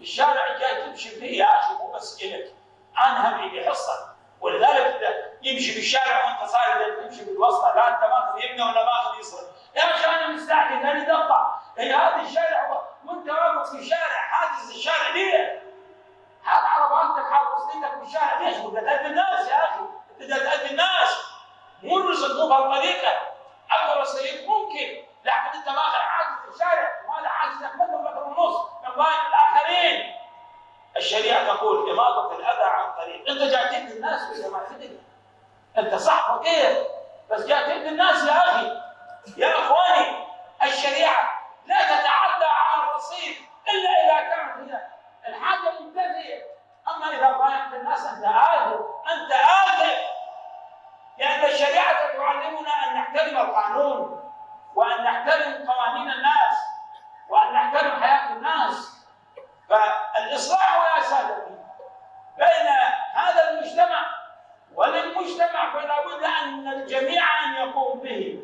الشارع جاي تمشي فيه يا أخي مو الك أنا هم عندي حصه ولذلك يمشي بالشارع وأنت صاير تمشي بالوسطى لا أنت ماخذ يمنى ولا ماخذ يسرى يا أخي أنا مستعجل اريد اقطع هي هذا الشارع وانت واقف في شارع حاجز الشارع ليه؟ هات عرباتك حاط وسطيتك في الشارع. ليش؟ بدك تأذي الناس يا أخي. بدك تأذي الناس. مو الرزق مو بهالطريقة. اكو رصيد ممكن لكن أنت ماخذ حاجز الشارع. وهذا حاجزك؟ متر متر ونص من الاخرين الشريعة تقول اماطه الأذى عن الطريق أنت جاي تهدي الناس ولا ما تدري أنت صح فقير بس جاي تهدي الناس يا أخي. يا إخواني الشريعة لا تتعدى على الرصيد إلا إذا كانت هي الحاجة منتهيه أما إذا ضايقت الناس أنت آثم أنت آثم لأن الشريعة تعلمنا أن نحترم القانون وأن نحترم قوانين الناس وان نحترم حياه الناس فالاصلاح يا سادتي بين هذا المجتمع فلا بد أن الجميع أن يقوم به.